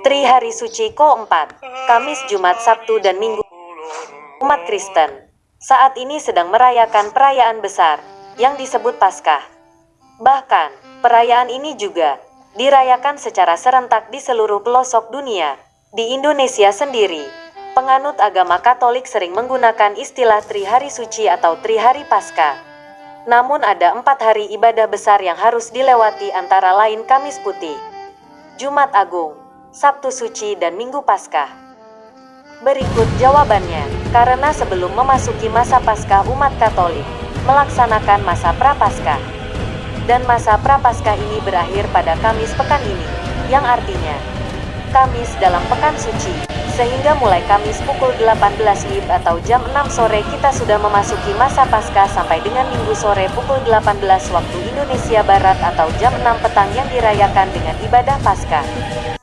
Tri Hari Suci Ko-4, Kamis, Jumat, Sabtu, dan Minggu. Umat Kristen saat ini sedang merayakan perayaan besar yang disebut Paskah. Bahkan, perayaan ini juga dirayakan secara serentak di seluruh pelosok dunia. Di Indonesia sendiri, penganut agama Katolik sering menggunakan istilah Tri Hari Suci atau Tri Hari Paskah. Namun ada empat hari ibadah besar yang harus dilewati antara lain Kamis Putih, Jumat Agung, Sabtu Suci dan Minggu Paskah. Berikut jawabannya, karena sebelum memasuki masa Paskah umat Katolik, melaksanakan masa Prapaskah. Dan masa Prapaskah ini berakhir pada Kamis pekan ini, yang artinya Kamis dalam pekan suci. Sehingga mulai Kamis pukul 18 WIB atau jam 6 sore kita sudah memasuki masa Paskah sampai dengan Minggu sore pukul 18 waktu Indonesia Barat atau jam 6 petang yang dirayakan dengan ibadah Paskah.